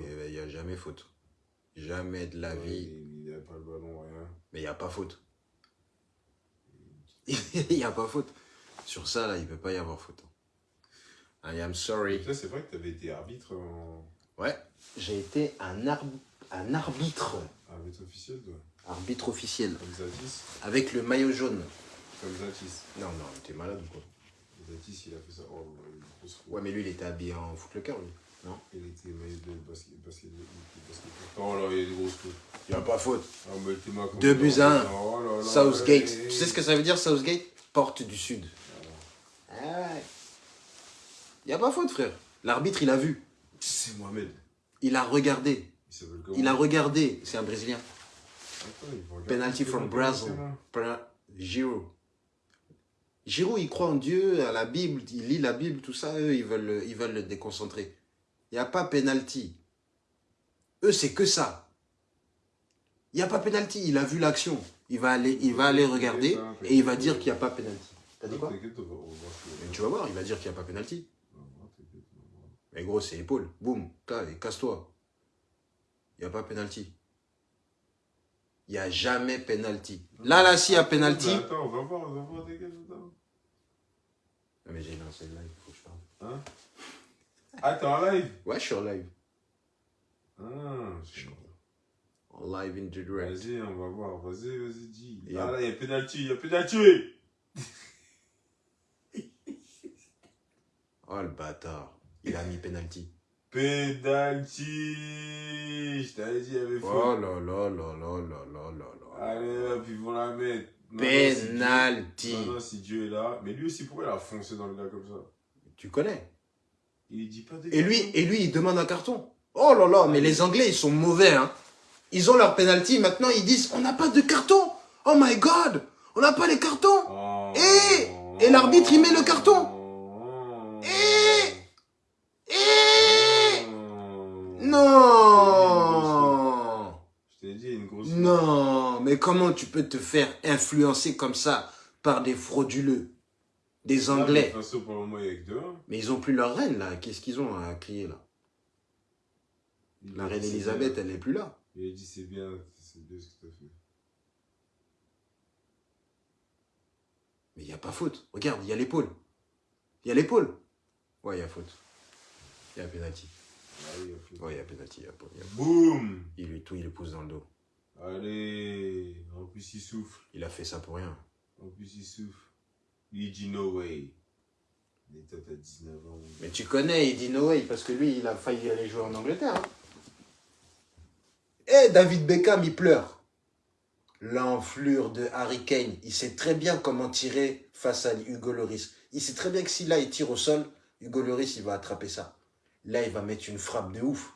Et il n'y a jamais faute. Jamais de la Ouais, vie. Il n'y a pas le ballon, rien. Mais il n'y a pas faute. Il n'y a pas faute. Sur ça, là, il ne peut pas y avoir faute. I am sorry. C'est vrai que tu avais été arbitre en Ouais, j'ai été un, arb- un arbitre. arbitre officiel, toi. Arbitre officiel. Comme Zatis. Avec le maillot jaune. Comme Zatis. Non, non, t'es malade ou quoi Zatis, il a fait ça. Oh. Ouais, mais lui, il était habillé en footlocker, lui. Non Il était maillot de basket, Oh là, il y a des grosses fautes. Il n'y a pas faute. Ah, mais Deux buts à un. Oh là là. Southgate. Tu sais ce que ça veut dire, Southgate? Porte du Sud. Ah ouais. Il n'y a pas faute, frère. L'arbitre, il a vu. C'est Mohamed. Il a regardé. Il a regardé. C'est un Brésilien. Attends. Penalty from Brazil. Pena- Giroud. Giroud, il croit en Dieu, à la Bible, il lit la Bible, tout ça. Eux, ils veulent, le- ils veulent le déconcentrer. Il n'y a pas penalty. Eux, c'est que ça. Il n'y a pas penalty. Il a vu l'action. Il va aller, il va aller regarder et il va dire qu'il n'y a pas penalty. T'as dit quoi Mais tu vas voir, il va dire qu'il n'y a pas voir. Mais gros, c'est épaule. Boum, casse-toi. Il n'y a pas penalty. Il n'y a jamais penalty. Là, là, s'il y a penalty. Mais Attends, on va voir, on va voir, attends. Non, mais j'ai lancé live, il faut que je parle. Hein? Ah, t'es en live? Ouais, je suis en live. Ah, je suis En live in direct. Vas-y, on va voir. Vas-y, vas-y, dis. Et Ah là, il y a penalty, il y a penalty Oh le bâtard. Il a mis penalty. Penalty Je t'avais dit, il y avait Oh faute. là là là là là là là là. Allez, hop, ils vont la mettre. Penalty. Maintenant, si Dieu est là. Mais lui aussi, pourquoi il a foncé dans le gars comme ça? Tu connais? Il dit pas des Et lui, et lui, il demande un carton. Oh là là, mais les Anglais, ils sont mauvais. Hein. Ils ont leur penalty. Maintenant, ils disent, on n'a pas de carton. Oh my God. On n'a pas les cartons. Oh. Et- et l'arbitre, il met le carton. Oh. Et- Et... Oh. Non. Je t'ai dit, une grosse. Non, mais comment tu peux te faire influencer comme ça par des frauduleux, des Anglais De toute façon, pour le moment, il y a que deux. Mais ils ont plus leur reine là. Qu'est-ce qu'ils ont à crier là? La reine Elisabeth, elle n'est plus là. Il a dit, c'est bien, c'est bien ce que t'as fait. Mais il n'y a pas faute. Regarde, il y a l'épaule. Il y a l'épaule. Ouais, il y a faute. Il y a penalty. Ah. Ouais, il y a penalty. Il, y a faute. Il y a- Boum il lui tout, il le pousse dans le dos. Allez, en plus il souffle, Il a fait ça pour rien. en plus il souffle. Dit no way. Mais toi t'as 19 ans. Mais tu connais, il dit no way, parce que lui, il a failli aller jouer en Angleterre. hein. Eh, David Beckham, il pleure. L'enflure de Harry Kane, il sait très bien comment tirer face à Hugo Lloris. Il sait très bien que si là, il tire au sol, Hugo Lloris, il va attraper ça. Là, il va mettre une frappe de ouf.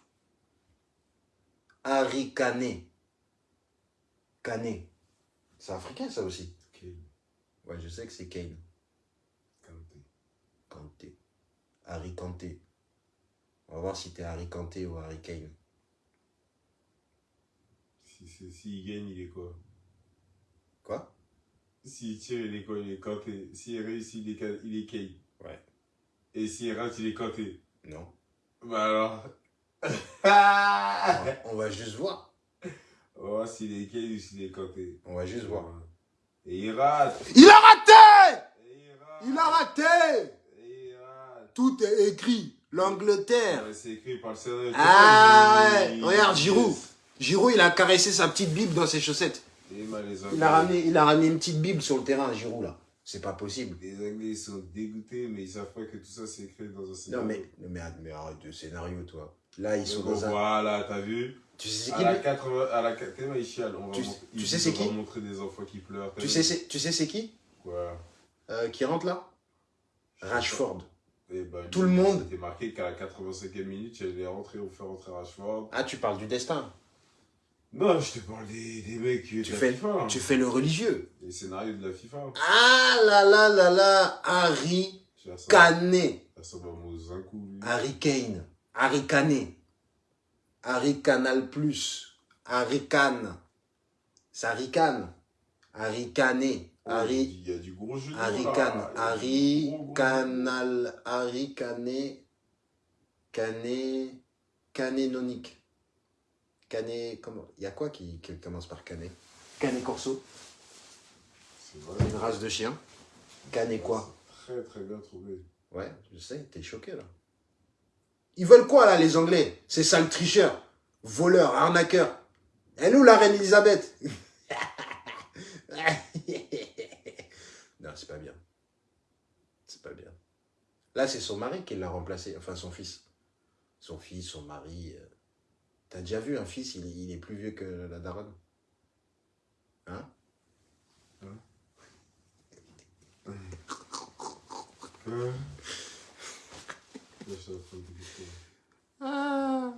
Harry Kane. Kane. C'est africain, ça aussi. Ouais, je sais que c'est Kane. Kanté. Kanté. Harry Kanté. On va voir si t'es Harry Kanté ou Harry Kane. Si, si, s'il gagne, il est quoi? Quoi? S'il tire, il est quoi? Il est Kanté. S'il réussit, il est, il est Kane. Ouais. Et s'il rate, il est Kanté. Non. Bah alors? On va, on va juste voir. On va voir s'il est Kane ou s'il est Kanté. On va juste voir. Et il rate. Il a raté il a raté. Tout est écrit. L'Angleterre. Ouais, C'est écrit par le scénario. Ah ouais. Regarde, Giroud. Giroud, il a caressé sa petite Bible dans ses chaussettes. Il a ramené, il a ramené une petite Bible sur le terrain, Giroud, là. C'est pas possible. Les Anglais ils sont dégoûtés, mais ils savent pas que tout ça c'est écrit dans un Non, scénario. mais, mais, mais arrête de scénario, toi. Là, ils sont dans un... Voilà, t'as vu Tu sais c'est À qui, la lui 80, à la tellement il chiale, on va Tu- mon- tu sais c'est on va qui? montrer des enfants qui pleurent. Tu sais, c'est- tu sais c'est qui? Quoi? Euh, Qui rentre là? Rashford. Eh ben, Tout lui, le monde. C'était marqué qu'à la 85e minute, il allait rentrer ou faire rentrer Rashford. Ah, tu parles du destin. Non, je te parle des, des mecs qui Tu de la fais, FIFA. hein. tu fais le religieux. Les scénarios de la FIFA. Ah là là là là, Harry à lui. Harry Kane. Harry Kane. Aricanal Plus, Aricane, ça ricane, Aricané, Ari, il y a du gros jeu Aricane, hein. Aricanal, Aricané, Cané, Canénonique. Cané, comment Il y a quoi qui, qui commence par Cané Cané Corso. C'est une race de chien. Cané quoi? Très très bien trouvé. Ouais, je sais, t'es choqué là. Ils veulent quoi là, les Anglais? Ces sales tricheurs, voleurs, arnaqueurs. Et nous, la reine Elisabeth? Non, c'est pas bien. C'est pas bien. Là, c'est son mari qui l'a remplacé, enfin son fils. Son fils, son mari. euh. T'as déjà vu un fils, il, est- plus vieux que la daronne? Hein? Euh. Là, Ah.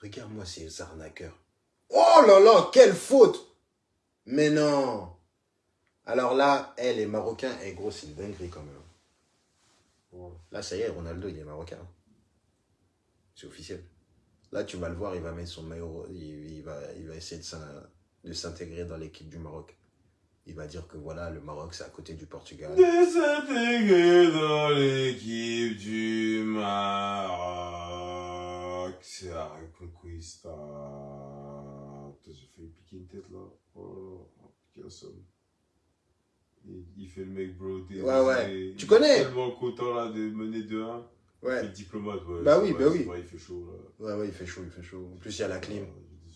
Regarde-moi ces arnaqueurs. Oh là là, quelle faute Mais non Alors là, elle est marocain, et gros, c'est une dinguerie quand même. Là, ça y est, Ronaldo, il est marocain. C'est officiel. Là, tu vas le voir, il va mettre son maillot, il, il va, il va essayer de s'intégrer dans l'équipe du Maroc. Il va dire que voilà, le Maroc, c'est à côté du Portugal. Désintégré dans l'équipe du Maroc. C'est la Reconquista. J'ai failli piquer une tête là. Oh. Il, il fait le mec, bro. Ouais, ouais. Il Tu est connais? tellement content là de mener 2-1. Il fait le diplomate, ouais. Bah oui, bah oui. il fait chaud là. Ouais, ouais, il fait chaud, il fait chaud. En plus, il y a la clim.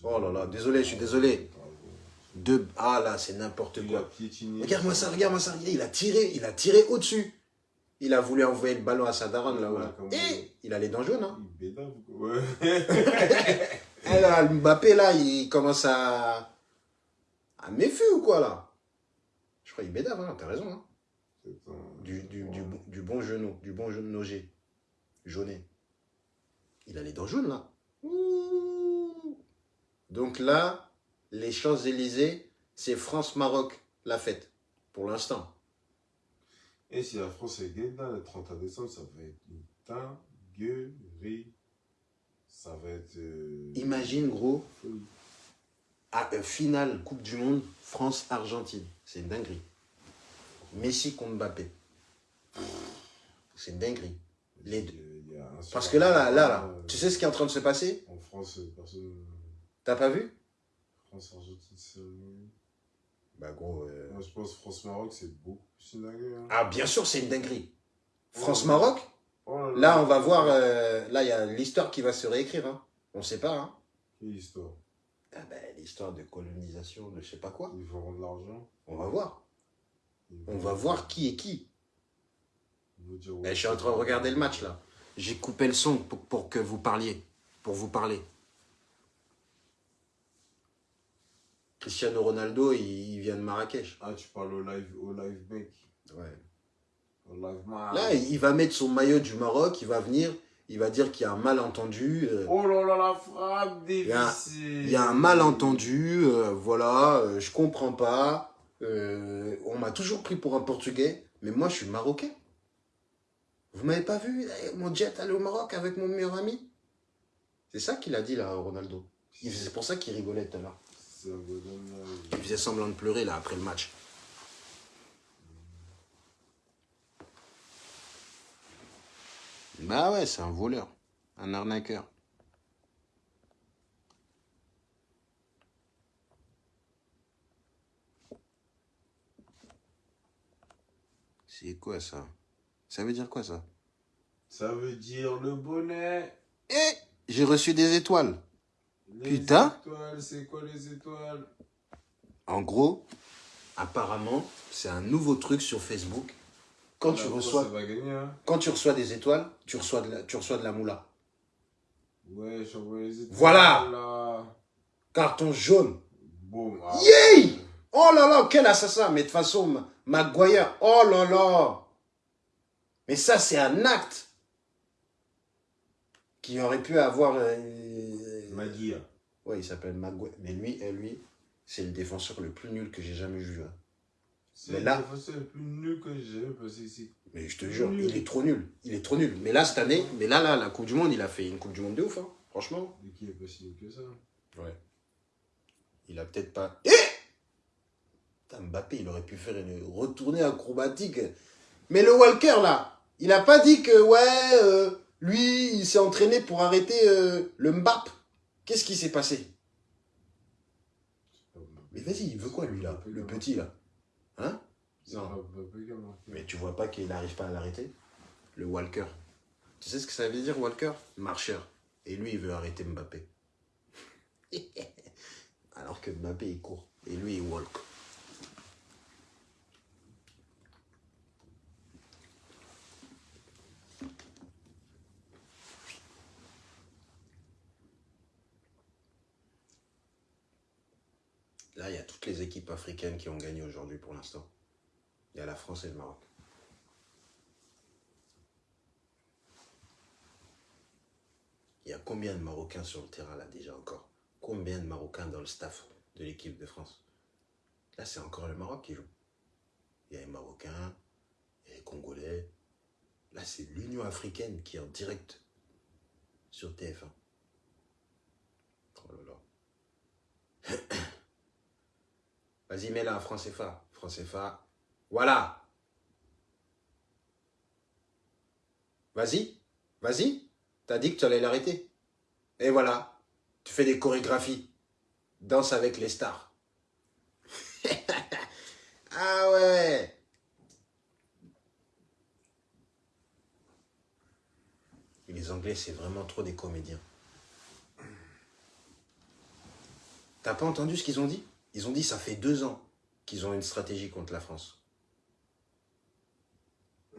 Oh là là, désolé, je suis désolé. Deux... Ah là, c'est n'importe quoi. Regarde-moi ça, regarde-moi ça. Il a tiré, il a tiré au-dessus. Il a voulu envoyer le ballon à sa daronne là. Ouais, ouais. comme- Et il a les dents jaunes. Hein. Il bédave quoi. Ouais. Et là, Mbappé là, il commence à. à méfu ou quoi là Je crois qu'il bédave, hein, t'as raison. Hein. Un- Du, du, du, bon- du bon genou, du bon genou nogé. Jauné. Il a les dents jaunes là. Ouh. Donc là, les Champs-Élysées, c'est France-Maroc, la fête. Pour l'instant. Et si la France est gagne là, le 31 décembre, ça va être une dinguerie. Ça va être. euh, Imagine, gros, à euh, finale Coupe du Monde, France-Argentine. C'est une dinguerie. Messi contre Mbappé. C'est une dinguerie. Les deux. Parce que là, là, là, là, Euh, tu sais ce qui est en train de se passer En France, euh, personne. T'as pas vu France-Argentine, c'est. Bah gros. euh, Moi, je pense France-Maroc, c'est beaucoup plus une dinguerie. hein. Ah, bien sûr, c'est une dinguerie. France-Maroc? Oh là là. Là, on va voir. euh, là, il y a l'histoire qui va se réécrire. Hein. On sait pas. Hein. Quelle histoire? Ah ben, l'histoire de colonisation, de je sais pas quoi. Ils vont rendre l'argent. On va voir. On va voir qui est qui. dire, Ben, ouais, je suis en train de regarder le match là. J'ai coupé le son pour, pour que vous parliez. Pour vous parler. Cristiano Ronaldo, il, il vient de Marrakech. Ah, tu parles au live, au live mec. Ouais. Au live man. Là, il va mettre son maillot du Maroc, il va venir, il va dire qu'il y a un malentendu. euh, Oh là là, la frappe difficile. Il y a un malentendu, euh, voilà, euh, je comprends pas. euh, on m'a toujours pris pour un Portugais, mais moi je suis Marocain. Vous m'avez pas vu eh, mon jet aller au Maroc avec mon meilleur ami? C'est ça qu'il a dit là, Ronaldo. C'est pour ça qu'il rigolait tout à l'heure. Il faisait semblant de pleurer là après le match. Bah ouais, c'est un voleur, un arnaqueur. C'est quoi ça? Ça veut dire quoi ça? Ça veut dire le bonnet. Eh J'ai reçu des étoiles. Les Putain. c'est quoi les étoiles? En gros, apparemment, c'est un nouveau truc sur Facebook. Quand tu reçois va gagner, hein? Quand tu reçois des étoiles, tu reçois de la, tu reçois de la moula. Ouais, j'envoie les étoiles. Voilà. Là. Carton jaune. Boum. ah. Yay Oh là là, quel assassin Mais de toute façon, Ma- Maguire, oh là là Mais ça, c'est un acte qui aurait pu avoir... Maguire. Ouais, il s'appelle Maguire. Mais lui, euh, lui c'est le défenseur le plus nul que j'ai jamais vu. hein. C'est le là- défenseur le plus nul que j'ai jamais passé ici. Mais je te jure, Nul. il est trop nul. Il est trop nul. Mais là, cette année, mais là, là, la Coupe du Monde, il a fait une Coupe du Monde de ouf, hein, franchement. Mais qui est pas si nul que ça Ouais. Il a peut-être pas. Eh Mbappé, il aurait pu faire une retournée acrobatique. Mais le Walker, là Il a pas dit que, ouais, euh, lui, il s'est entraîné pour arrêter euh, le Mbap. Qu'est-ce qui s'est passé? Mais vas-y, il veut quoi, lui, là Le petit, là? Hein? Non. Mais tu vois pas qu'il n'arrive pas à l'arrêter? Le Walker. Tu sais ce que ça veut dire, Walker? Marcheur. Et lui, il veut arrêter Mbappé. Alors que Mbappé, il court. Et lui, il walk. Là, il y a toutes les équipes africaines qui ont gagné aujourd'hui pour l'instant. Il y a la France et le Maroc. Il y a combien de Marocains sur le terrain là déjà encore? Combien de Marocains dans le staff de l'équipe de France? Là, c'est encore le Maroc qui joue. Il y a les Marocains, il y a les Congolais. Là, c'est l'Union africaine qui est en direct sur TF1. Oh là là. Vas-y, mets là, France FA. France FA. Voilà. Vas-y. Vas-y. T'as dit que tu allais l'arrêter. Et voilà. Tu fais des chorégraphies. Danse avec les stars. ah ouais. Les Anglais, c'est vraiment trop des comédiens. T'as pas entendu ce qu'ils ont dit? Ils ont dit ça fait deux ans qu'ils ont une stratégie contre la France.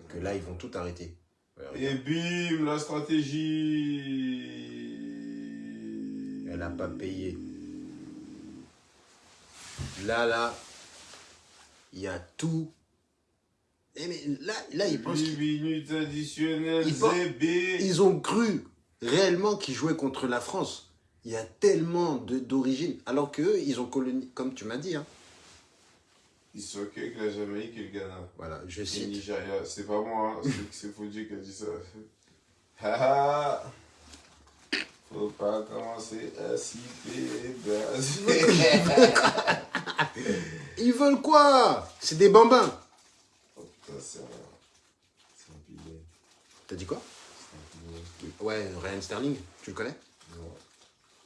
Que là, ils vont tout arrêter. Ouais, Et bim, la stratégie. Elle n'a pas payé. Là, là, il y a tout. Eh mais là, là ils pensent 8 qu'ils minutes additionnelles, Ils pensent- ils ont cru réellement qu'ils jouaient contre la France. Il y a tellement de- d'origine. Alors qu'eux, ils ont colonisé, comme tu m'as dit. Hein. Ils sont que avec la Jamaïque et le Ghana. Voilà, je Et cite. Nigeria. C'est pas moi, hein. c'est- Fodji qui a dit ça. Haha. Faut pas commencer à citer. Ils veulent quoi? C'est des bambins. Oh putain, c'est un. C'est un pilier. T'as dit quoi? Ouais, Ryan Sterling, tu le connais?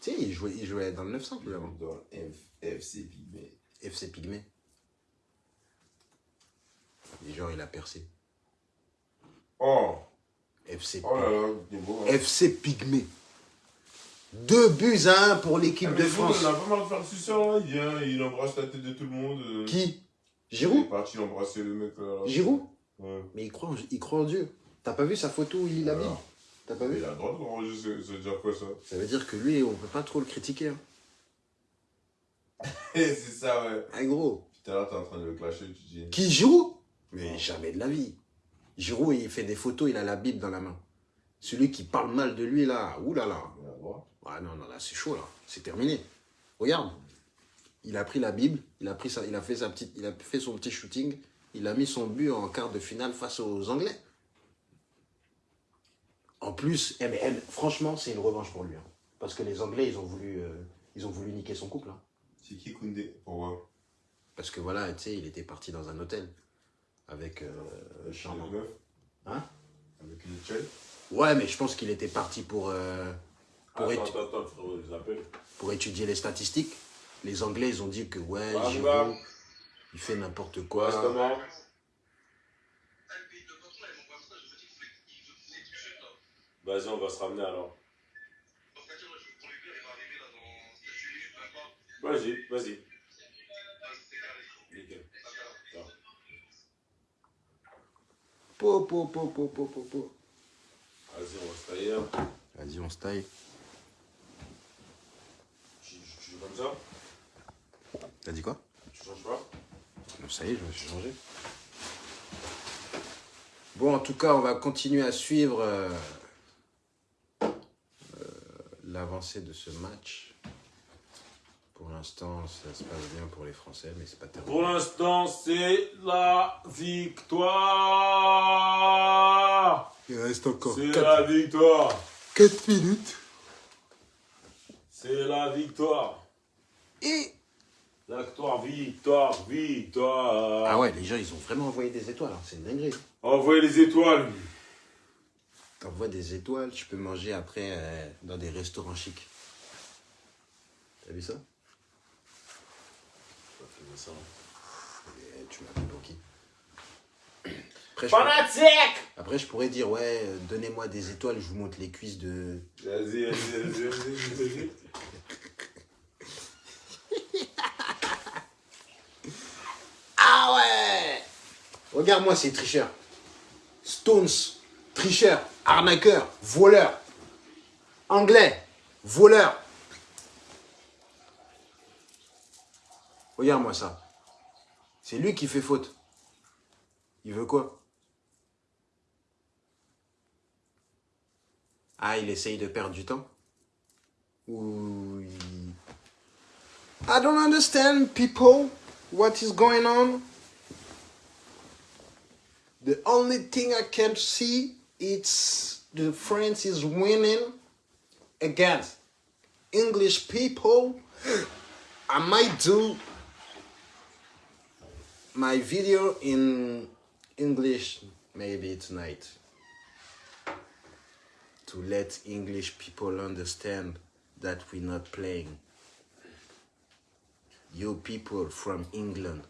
Tu sais, il jouait, il jouait dans le 900 lui avant. Dans FC Pygmée. FC Pygmée. Et genre, il a percé. Oh FC, Oh il. Hein. FC Pygmée. Deux buts à un pour l'équipe Ah, de France. On a pas mal de faire. Il vient, il embrasse la tête de tout le monde. euh. Qui? Il est Giroud parti embrasser le mec là. là. Giroud? Ouais. Mais il croit, en, il croit en Dieu. T'as pas vu sa photo où il la Alors, T'as pas vu Il a le droit de enregistrer, ça veut dire quoi ça Ça veut dire que lui, on peut pas trop le critiquer. Hein. C'est ça, ouais. Ah gros. Tout à l'heure, t'es en train de le clasher, tu dis. Qui Giroud Mais jamais de la vie. Giroud, il fait des photos, il a la Bible dans la main. Celui qui parle mal de lui, là, oulala. Ah non, non, là, c'est chaud, là. C'est terminé. Regarde. Il a pris la Bible, il a, pris sa, il, a fait sa petite, il a fait son petit shooting, il a mis son but en quart de finale face aux Anglais. En plus, franchement, c'est une revanche pour lui. hein. Parce que les Anglais, ils ont voulu, euh, ils ont voulu niquer son couple. hein. C'est qui Koundé Pourquoi Parce que voilà, tu sais, il était parti dans un hôtel avec euh, Charmant. Hein? Avec une Ouais, mais je pense qu'il était parti pour, euh, pour, Attends, étu- attends, étudier les statistiques. Les Anglais, ils ont dit que ouais, Giroud, il fait n'importe quoi. Vas-y, on va se ramener alors. Vas-y, vas-y. Po, po, po, po, po, po, po. Vas-y, on va se tailler. hein. Vas-y, on se taille. Tu, tu- tu joues comme ça? T'as dit quoi? Tu changes pas? Ça y est, je me suis changé. Bon, en tout cas, on va continuer à suivre euh, l'avancée de ce match. Pour l'instant, ça se passe bien pour les Français, mais c'est pas terminé. Pour l'instant, c'est la victoire Il reste encore C'est la victoire 4 minutes. C'est la victoire Et... La victoire, victoire, victoire Ah ouais, les gens, ils ont vraiment envoyé des étoiles. hein. C'est une dinguerie. Envoyez les étoiles t'envoies des étoiles, tu peux manger après euh, dans des restaurants chics. T'as vu ça? Et Tu m'appelles pour qui? Après je, pourrais, Fanatique après, je pourrais dire, ouais, euh, donnez-moi des étoiles, je vous montre les cuisses de... Vas-y, vas-y, vas-y, vas-y, vas-y. Ah ouais Regarde-moi ces tricheurs. Stones, tricheurs, arnaqueurs, voleurs. Anglais, voleurs. Regarde-moi ça. C'est lui qui fait faute. Il veut quoi? Ah, il essaye de perdre du temps? Ou I don't understand, people. What is going on? The only thing I can see is the France is winning against English people. I might do my video in English maybe tonight to let English people understand that we're not playing. You people from England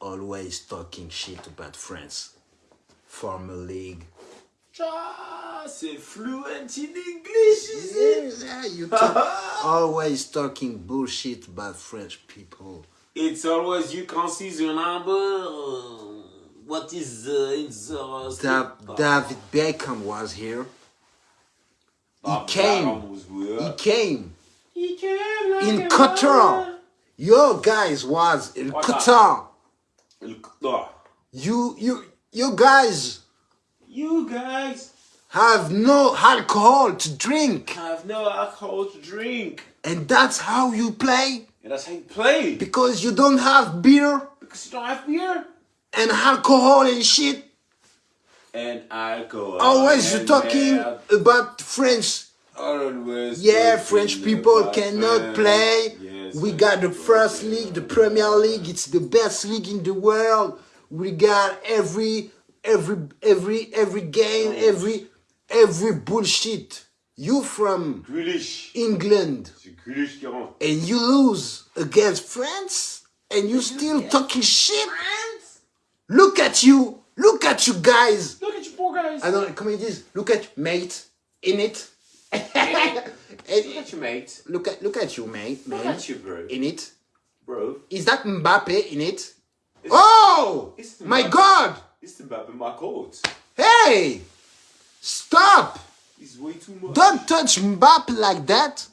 always talking shit about France. Former league. C'est fluent in English, is it? Yeah, you talk, always talking bullshit about French people. It's always you can see the number. uh, What is uh, in the uh, Da- David Beckham was here. Ah, came. Beckham was good. He came He came like in Qatar. Your guys was in What Qatar. El Qatar. You you you guys You guys have no alcohol to drink, I have no alcohol to drink. and that's how you play And that's how you play. because you don't have beer Because you don't have beer. and alcohol and shit. And alcohol. Always and talking about French. Always Yeah, French people cannot play. Yes, we got the first league, the Premier League. It's the best league in the world. We got every every every every game, every every bullshit. You from Grealish. England qui and you lose against France and you still talking shit. France? Look at you. Look at you guys. Look at you poor guys. I don't comment this. Look at you, mate in it. Look And- at you, mate. look at look at you, mate. Look Man. at you, bro. In it. Bro. Is that Mbappe in it? Oh it's my Mbappe. God! It's Mbappe my coat. Hey, stop! He's way too much. Don't touch Mbappe like that.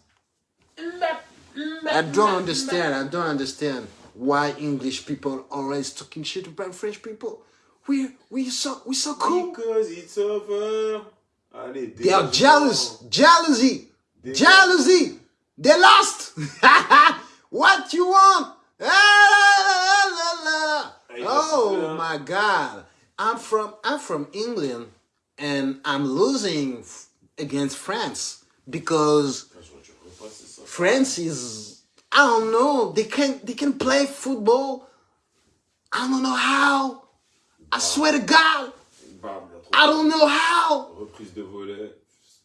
I don't understand. I don't understand why English people always talking shit about French people. We we so we so cool. Because it's over. Allez, They are jealous. Jealousy. They- Jealousy. They lost. what you want? Oh uh, my God. I'm from I'm from England and I'm losing f- against France because Franchement, tu repasses ça. France is I don't know they can they can play football. I don't know how. I swear to God, Bam, il a trop I don't know how. Reprise de volet.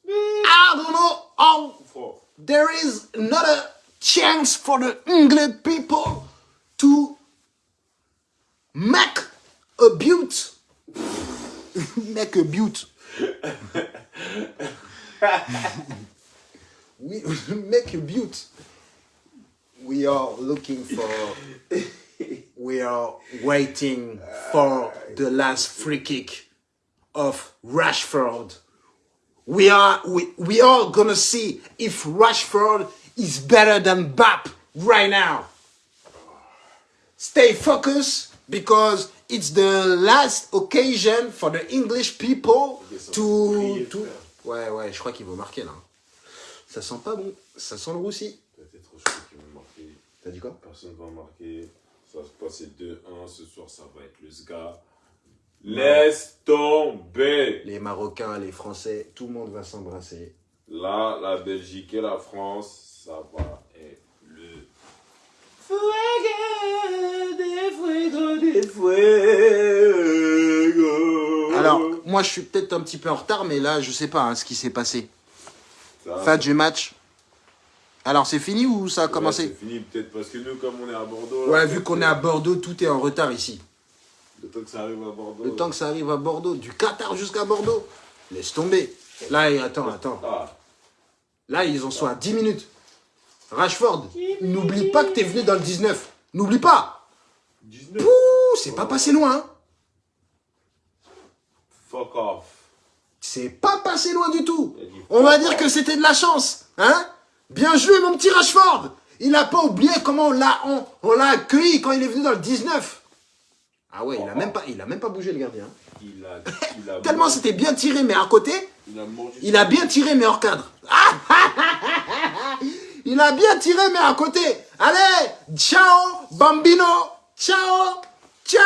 I don't know how there is not a chance for the England people to make a butte. make a butte. we make a butte. We are looking for. we are waiting for the last free kick of Rashford. We are we, we are gonna see if Rashford is better than Bap right now. Stay focused because it's the last occasion for the English people to, to... Ouais ouais, je crois qu'il va marquer là. Ça sent pas bon, ça sent le roussi. Peut-être trop chaud vont marquer. T'as dit quoi? Personne va marquer. Ça va se passer 2-1. Ce soir, ça va être le SGA. Laisse tomber. Les Marocains, les Français, tout le monde va s'embrasser. Là, la Belgique et la France, ça va être le. Fuego, des fuego, des fuego. Alors, moi, je suis peut-être un petit peu en retard, mais là, je sais pas hein, ce qui s'est passé. Fin du match. Alors, c'est fini ou ça a Ouais, commencé C'est fini, peut-être parce que nous, comme on est à Bordeaux. là, Ouais, vu qu'on est à Bordeaux, tout est en retard ici. Le temps que ça arrive à Bordeaux. Le temps que ça arrive à Bordeaux, du Qatar jusqu'à Bordeaux, laisse tomber. Là, attends, attends. Ah, Là, ils en sont à 10 minutes. Rashford, n'oublie pas que t'es venu dans le 19. N'oublie pas. 19. Ouh, c'est pas passé loin. hein. Fuck off. C'est pas passé loin du tout. On va dire que c'était de la chance. Hein Bien joué, mon petit Rashford. Il a pas oublié comment on l'a on, accueilli quand il est venu dans le 19. Ah ouais, il a même pas, il a même pas bougé le gardien. hein. Il a, il a Tellement c'était bien tiré, mais à côté, Il a mangé. il a bien tiré, mais hors cadre. Ah il a bien tiré, mais à côté. Allez, ciao, bambino, ciao, ciao.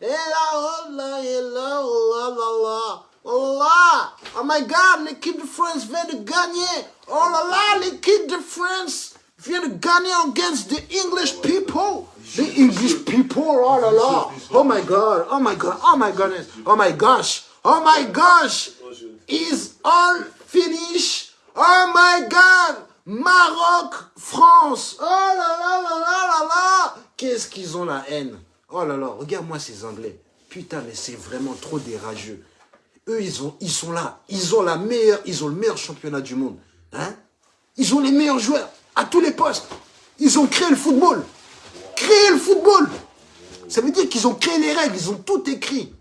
Et là, oh et oh là. Oh là, oh my God, l'équipe de France vient de gagner. Oh là là, l'équipe de France vient de gagner against the English people. The English people, oh là là. Oh my God, oh my God, oh my goodness, oh my gosh, oh my gosh. Is all finished? Oh my God. Maroc, France. Oh là là là là là là. Qu'est-ce qu'ils ont la haine? Oh là là, regarde-moi ces Anglais. Putain, mais c'est vraiment trop des rageux. Eux, ils, ont, ils sont là. Ils ont, la meilleure, ils ont le meilleur championnat du monde. Hein? Ils ont les meilleurs joueurs à tous les postes. Ils ont créé le football. Créé le football. Ça veut dire qu'ils ont créé les règles. Ils ont tout écrit.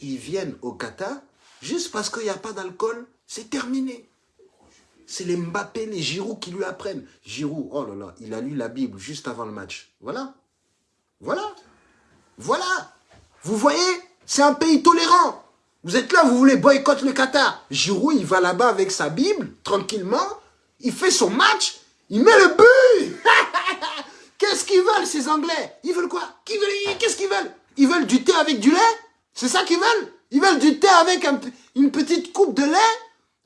Ils viennent au Qatar juste parce qu'il n'y a pas d'alcool. C'est terminé. C'est les Mbappé, les Giroud qui lui apprennent. Giroud, oh là là, il a lu la Bible juste avant le match. Voilà. Voilà. Voilà. Vous voyez C'est un pays tolérant. Vous êtes là, vous voulez boycotter le Qatar. Giroud, il va là-bas avec sa Bible, tranquillement. Il fait son match. Il met le but. Qu'est-ce qu'ils veulent, ces Anglais? Ils veulent quoi? Qu'est-ce qu'ils veulent? Ils veulent du thé avec du lait? C'est ça qu'ils veulent? Ils veulent du thé avec une petite coupe de lait?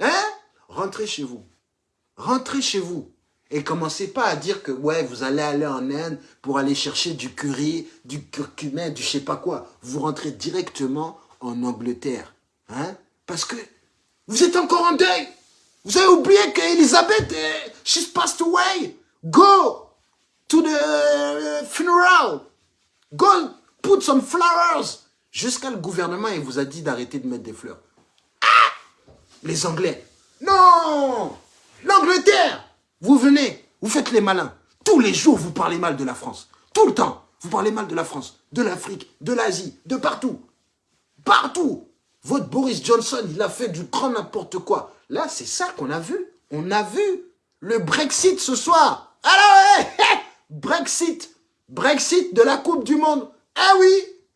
Hein? Rentrez chez vous. Rentrez chez vous. Et commencez pas à dire que ouais, vous allez aller en Inde pour aller chercher du curry, du curcumin, du je sais pas quoi. Vous rentrez directement en Angleterre. Hein Parce que vous êtes encore en deuil. Vous avez oublié qu'Elisabeth, euh, she's passed away. Go to the uh, funeral. Go put some flowers. Jusqu'à le gouvernement, il vous a dit d'arrêter de mettre des fleurs. Ah Les Anglais. Non L'Angleterre Vous venez, vous faites les malins. Tous les jours, vous parlez mal de la France. Tout le temps. Vous parlez mal de la France, de l'Afrique, de l'Asie, de partout. Partout. Votre Boris Johnson, il a fait du grand n'importe quoi. Là, c'est ça qu'on a vu. On a vu le Brexit ce soir. Alors, ouais, Brexit. Brexit de la Coupe du Monde. Ah oui.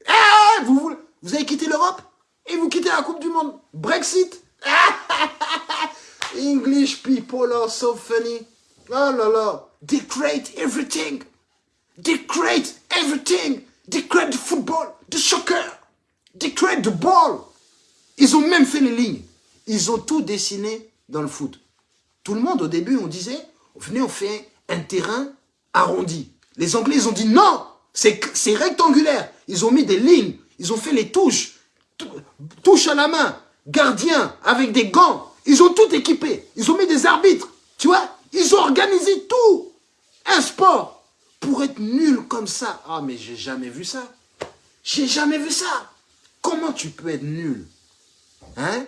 Ah, vous, vous, vous avez quitté l'Europe et vous quittez la Coupe du Monde. Brexit. English people are so funny. Oh là là. They everything. They everything. They the football, the soccer. They the ball. Ils ont même fait les lignes. Ils ont tout dessiné dans le foot. Tout le monde, au début, on disait, venez, on fait un terrain arrondi. Les Anglais, ils ont dit non, c'est rectangulaire. Ils ont mis des lignes, ils ont fait les touches, tou- touche à la main, gardien avec des gants. Ils ont tout équipé. Ils ont mis des arbitres. Tu vois Ils ont organisé tout. Un sport. Pour être nul comme ça. Ah, mais j'ai jamais vu ça. J'ai jamais vu ça. Comment tu peux être nul Hein?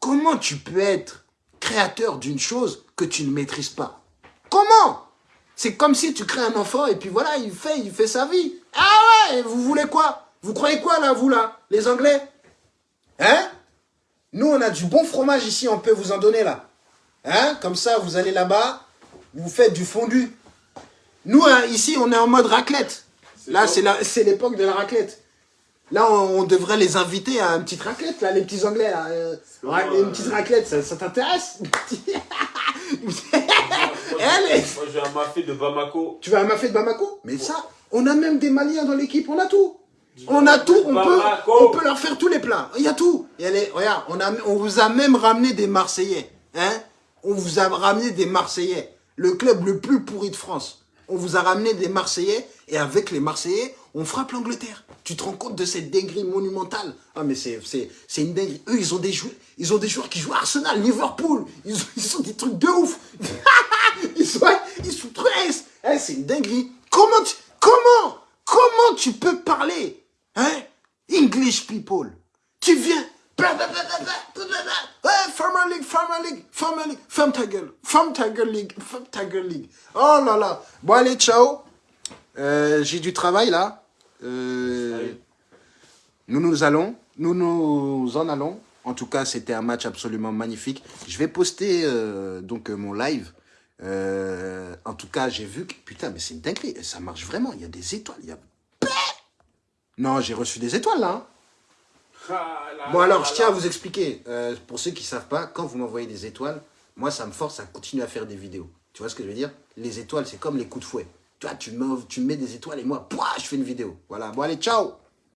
Comment tu peux être créateur d'une chose que tu ne maîtrises pas? Comment? C'est comme si tu crées un enfant et puis voilà, il fait, il fait sa vie. Ah ouais, vous voulez quoi? Vous croyez quoi là, vous là Les Anglais? Hein? Nous, on a du bon fromage ici, on peut vous en donner là. Hein? Comme ça, vous allez là-bas, vous faites du fondu. Nous, hein, ici, on est en mode raclette. Là, c'est l'époque de la raclette. Là, on, on devrait les inviter à une petite raclette, là, les petits Anglais. Là. euh, ra- euh, une petite raclette, ça, ça t'intéresse? Moi, Elle j'ai un mafé de Bamako. Tu veux un mafé de Bamako? Mais ça, on a même des Maliens dans l'équipe, on a tout. On a tout, on peut, Bamako. on peut leur faire tous les plats. Il y a tout. Regarde, on, a, on vous a même ramené des Marseillais. Hein on vous a ramené des Marseillais. Le club le plus pourri de France. on vous a ramené des Marseillais, et avec les Marseillais, on frappe l'Angleterre. Tu te rends compte de cette dinguerie monumentale? Ah, mais c'est une dinguerie. Eux, ils ont, des joueurs, ils ont des joueurs qui jouent à Arsenal, Liverpool. Ils ont, ils des trucs de ouf. ils sont, ils sont très... Eh, c'est une dinguerie. Comment tu, comment, comment tu peux parler? Hein? English people. Tu viens... Ouais, Farmer League, Farmer League, Farmer League, Farm Tiger, Farm Tiger League, Farm Tiger League. Oh là là. Bon, allez, ciao. Euh, J'ai du travail là. Euh, nous nous allons, nous nous en allons. En tout cas, c'était un match absolument magnifique. Je vais poster euh, donc mon live. Euh, en tout cas, j'ai vu que... Putain, mais c'est une dinguerie. Ça marche vraiment. Il y a des étoiles. Il y a... Non, j'ai reçu des étoiles là. hein. Ah, Bon alors, je tiens à vous expliquer, euh, pour ceux qui ne savent pas, quand vous m'envoyez des étoiles, moi ça me force à continuer à faire des vidéos. Tu vois ce que je veux dire? Les étoiles, c'est comme les coups de fouet. Tu vois, tu me, tu me mets des étoiles et moi, pouah, je fais une vidéo. Voilà, bon allez, ciao